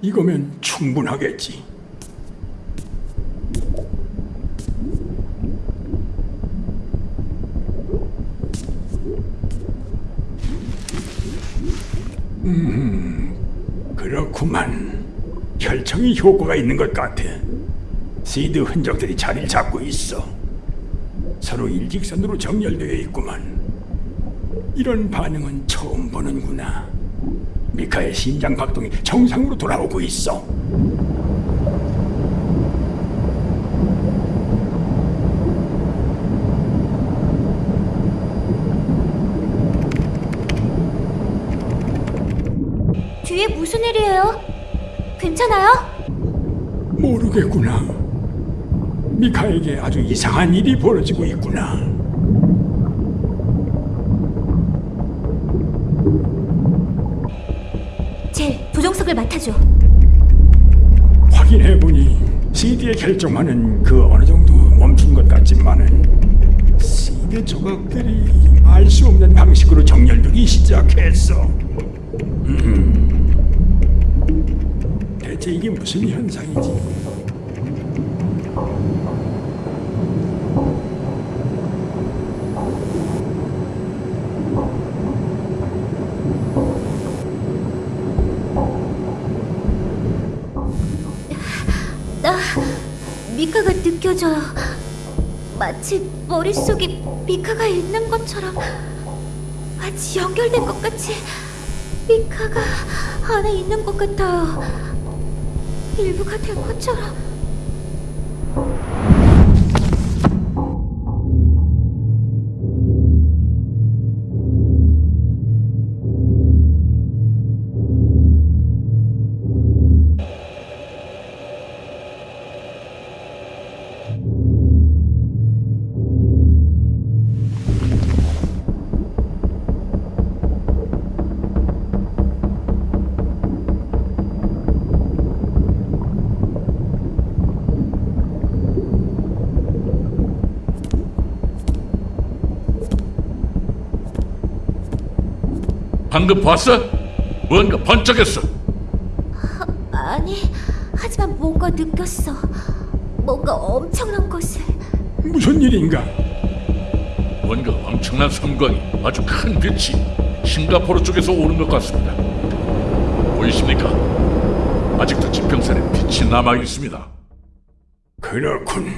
이거면 충분하겠지. 음, 그렇구만. 혈청이 효과가 있는 것 같아. 시드 흔적들이 자리를 잡고 있어. 서로 일직선으로 정렬되어 있구만. 이런 반응은 처음 보는구나. 미카의 심장 박동이 정상으로 돌아오고 있어. 뒤에 무슨 일이에요? 괜찮아요? 모르겠구나. 미카에게 아주 이상한 일이 벌어지고 있구나. 젤, 조종석을 맡아줘. 확인해보니 CD의 결정만은 그 어느 정도 멈춘 것 같지만은 CD 조각들이 알 수 없는 방식으로 정렬되기 시작했어. 음. 대체 이게 무슨 현상이지? 나 미카가 느껴져요. 마치 머릿속에 미카가 있는 것처럼 마치 연결된 것 같이 미카가 안에 있는 것 같아요. 일부가 된 것처럼. 방금 봤어? 뭔가 번쩍했어. 아니, 하지만 뭔가 느꼈어. 뭔가 엄청난 것을. 무슨 일인가? 뭔가 엄청난 섬광이 아주 큰 빛이 싱가포르 쪽에서 오는 것 같습니다. 보이십니까? 아직도 지평선에 빛이 남아 있습니다. 그렇군.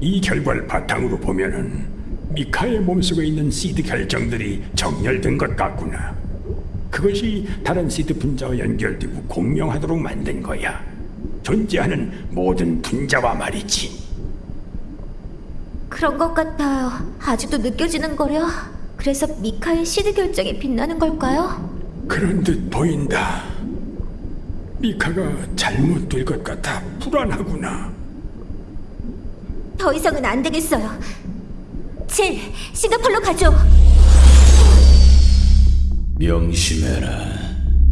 이 결과를 바탕으로 보면은 미카의 몸속에 있는 시드 결정들이 정렬된 것 같구나. 그것이 다른 시드 분자와 연결되고 공명하도록 만든 거야. 존재하는 모든 분자와 말이지. 그런 것 같아요. 아직도 느껴지는 거려. 그래서 미카의 시드 결정이 빛나는 걸까요? 그런 듯 보인다. 미카가 잘못될 것 같아 불안하구나. 더 이상은 안 되겠어요. 질, 싱가폴로 가죠. 명심해라.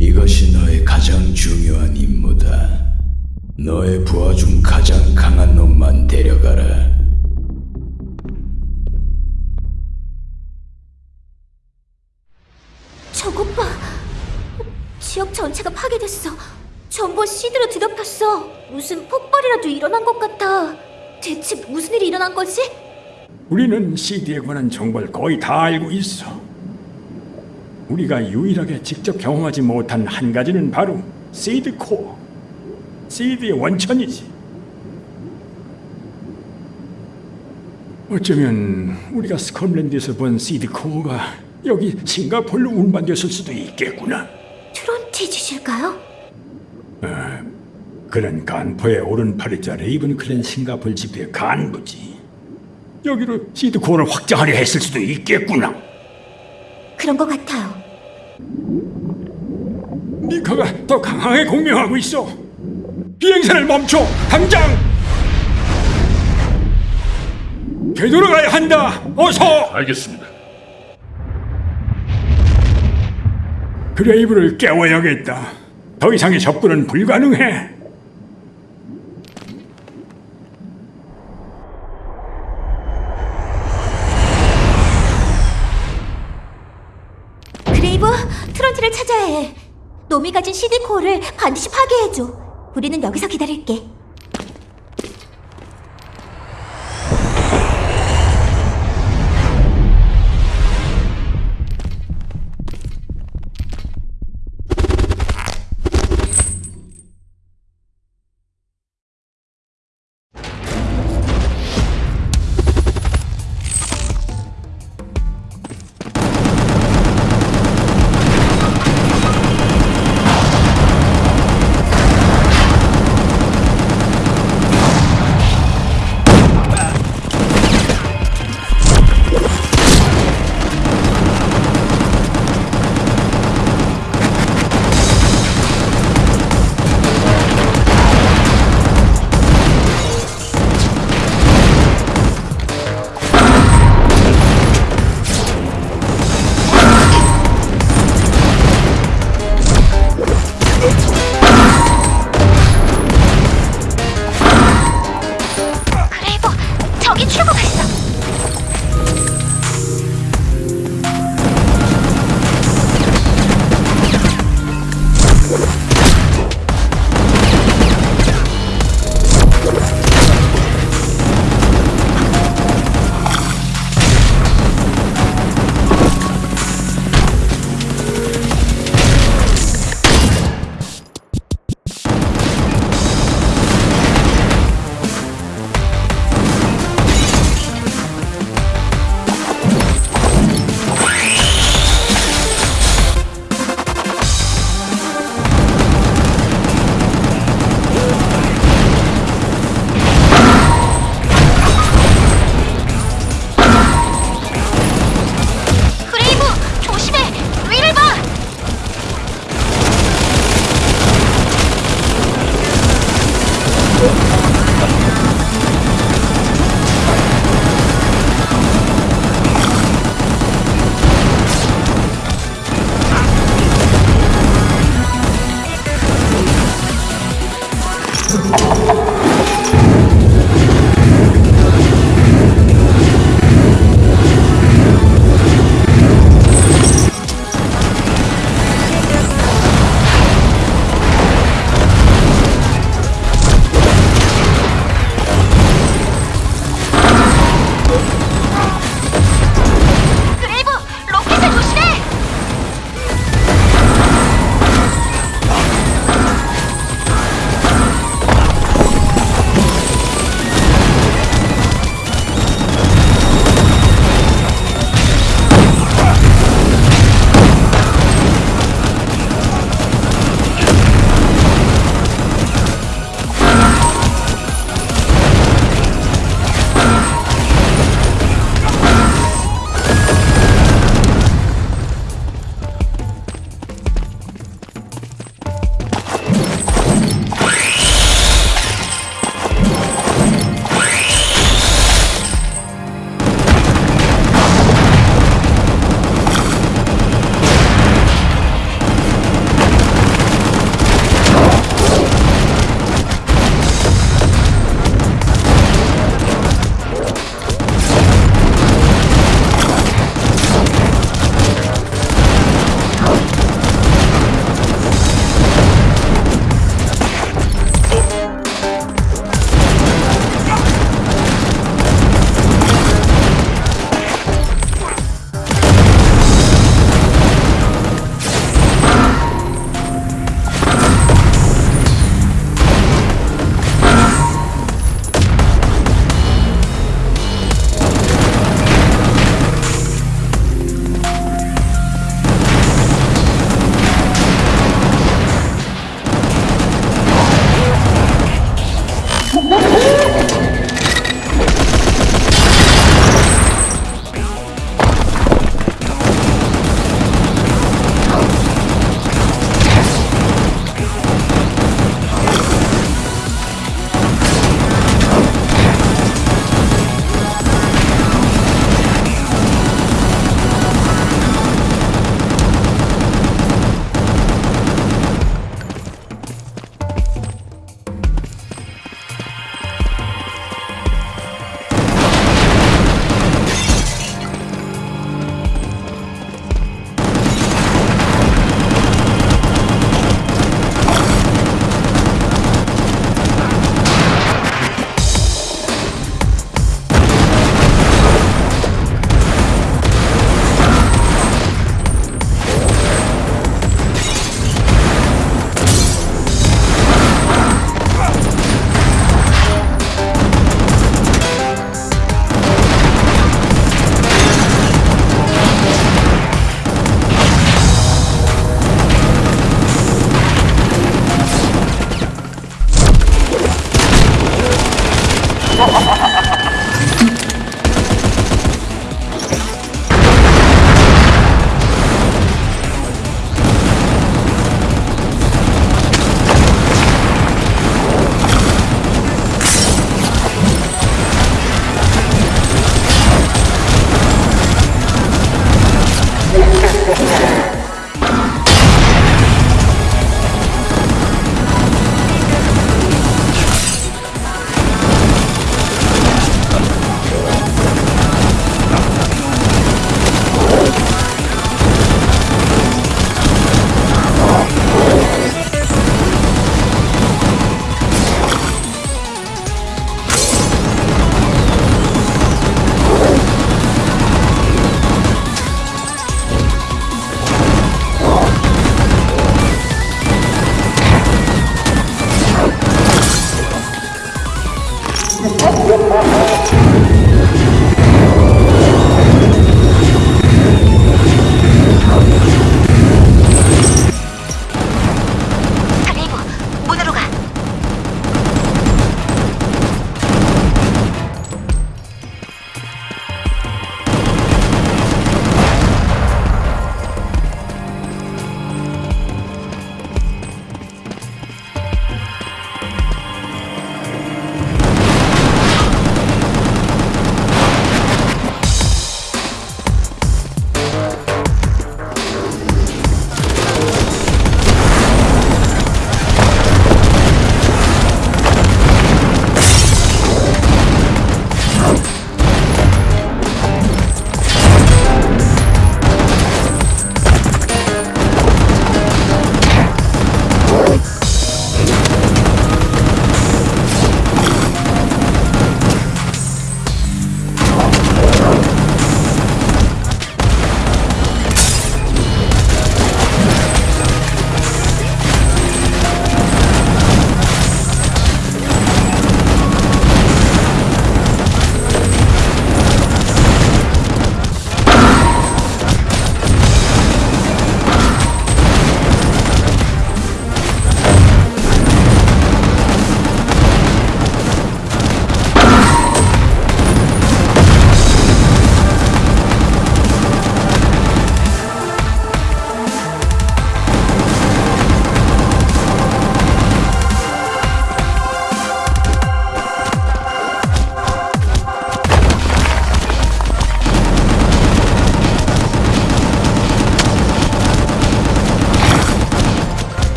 이것이 너의 가장 중요한 임무다. 너의 부하 중 가장 강한 놈만 데려가라. 저것 봐. 지역 전체가 파괴됐어. 전부 seed로 뒤덮였어. 무슨 폭발이라도 일어난 것 같아. 대체 무슨 일이 일어난 거지? 우리는 seed에 관한 정보를 거의 다 알고 있어. 우리가 유일하게 직접 경험하지 못한 한 가지는 바로 seed core. Seed의 원천이지. 어쩌면 우리가 스컬랜드에서 본 seed core가 여기 싱가폴로 운반됐을 수도 있겠구나. 트론티지실까요? 그는 간포의 오른팔이자 레이븐 클랜 싱가폴 지부의 간부지. 여기로 seed core를 확장하려 했을 수도 있겠구나. 그런 것 같아요. 미카가 더 강하게 공명하고 있어. 비행선을 멈춰, 당장! 되돌아가야 한다. 어서. 알겠습니다. 그레이브를 깨워야겠다. 더 이상의 접근은 불가능해. 해. 해줘. 우리는 여기서 기다릴게.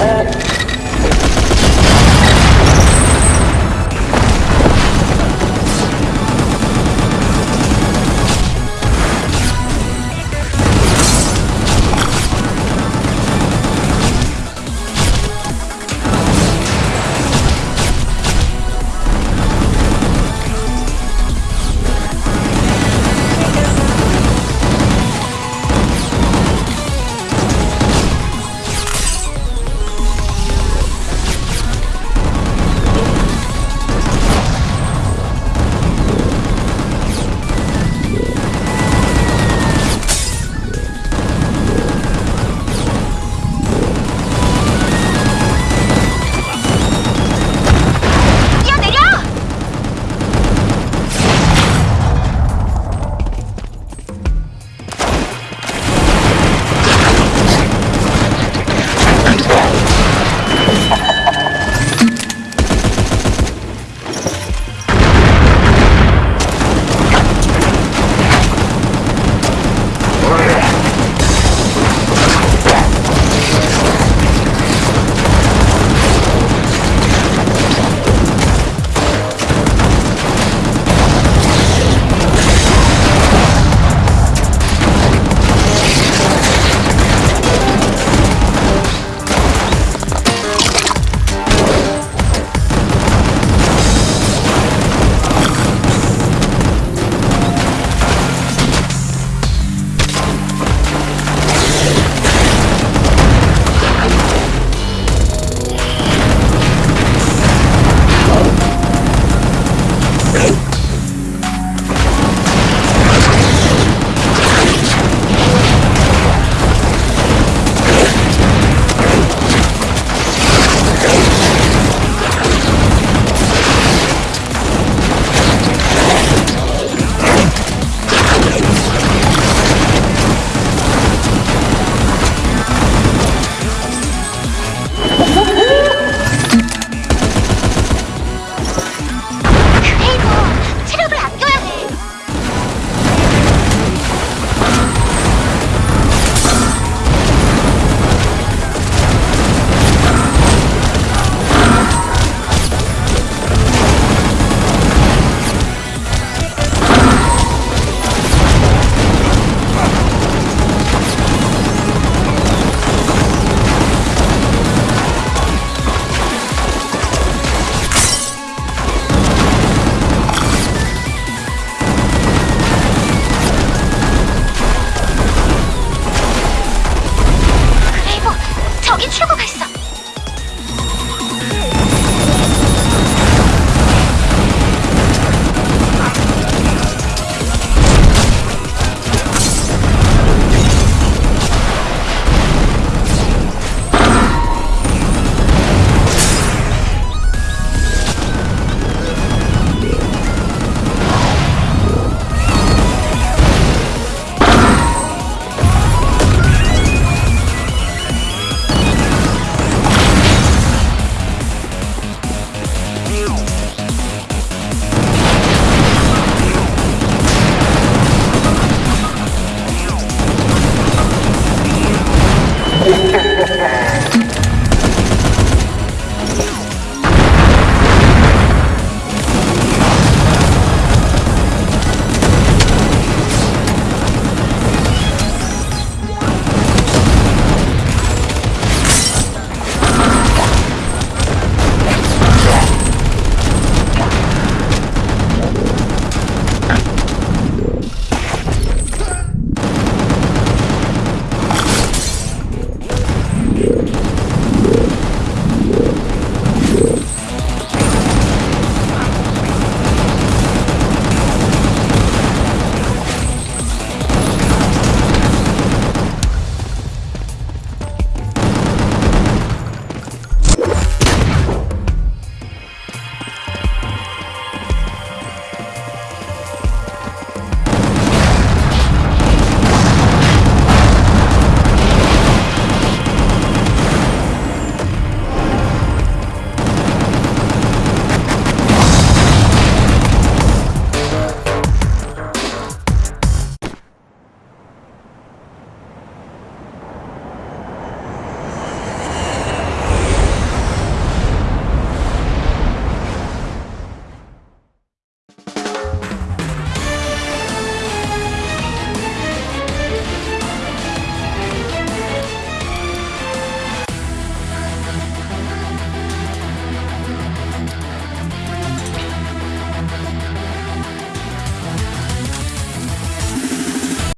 Uh,